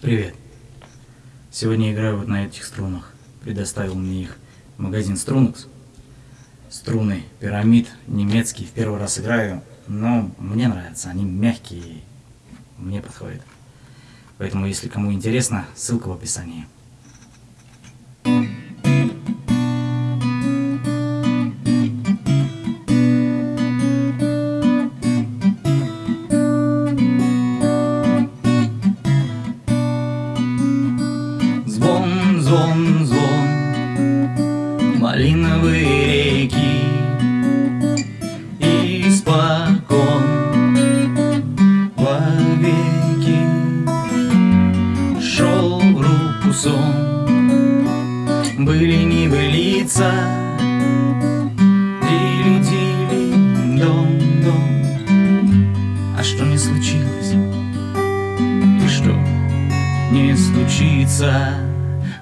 Привет. Сегодня играю вот на этих струнах. Предоставил мне их магазин Strunux. Струны пирамид, немецкий. В первый раз играю, но мне нравятся. Они мягкие, мне подходят. Поэтому, если кому интересно, ссылка в описании. Сон Были не былица Дили-дили, дом-дом А что не случилось? И что не случится?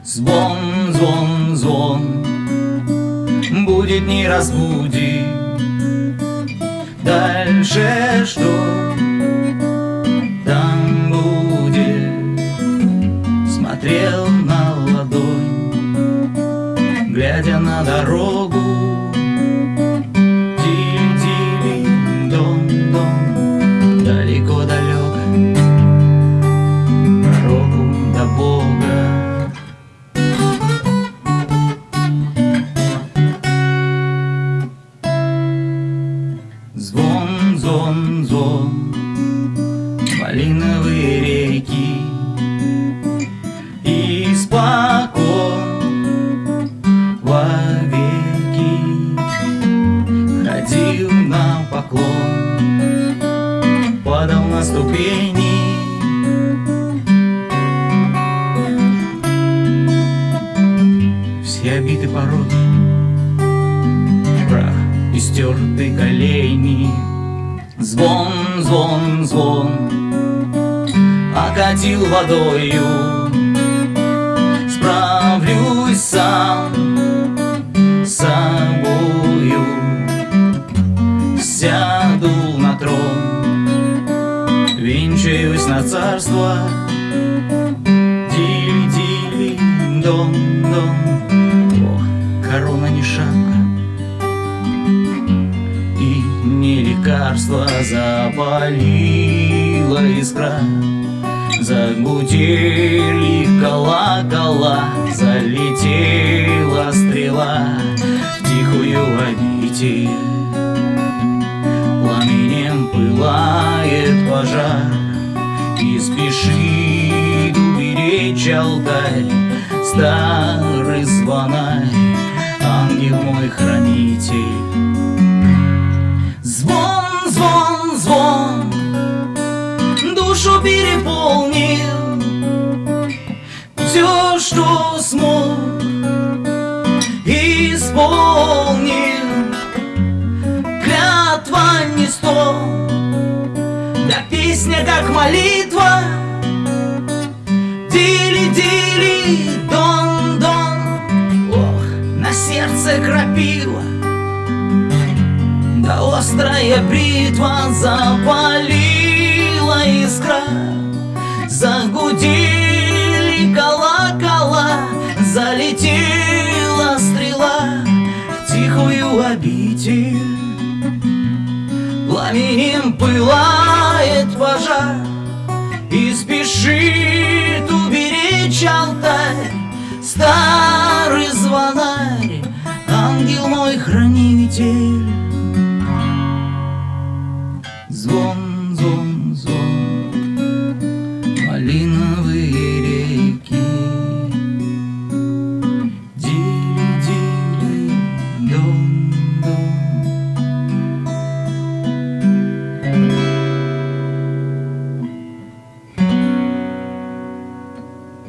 Звон, звон, звон. Будет, не разбудит. Дальше что Звон, звон, звон, малиновые реки. И спокон. Вовеки. Ходил на поклон, падал на ступени. Все обиты пороги, прах истерты колени. Звон, звон, звон Окатил водою. Справлюсь сам с собою. Сяду на трон Венчаюсь на царство. Дили-дили, дом-дом Ох, корона не шапка не лекарство запалила искра. Загудели колокола, залетела стрела В тихую обитель. Пламенем пылает пожар И спешит уберечь алтарь Старый звонарь, ангел мой хранитель что смог, исполнил Клятва не сто, да песня как молитва. Дили-дили, дон-дон Ох, на сердце крапива. Да острая бритва запалила Полетела стрела в тихую обитель. Пламенем пылает пожар И спешит уберечь алтарь. Старый звонарь, ангел мой хранитель. Звон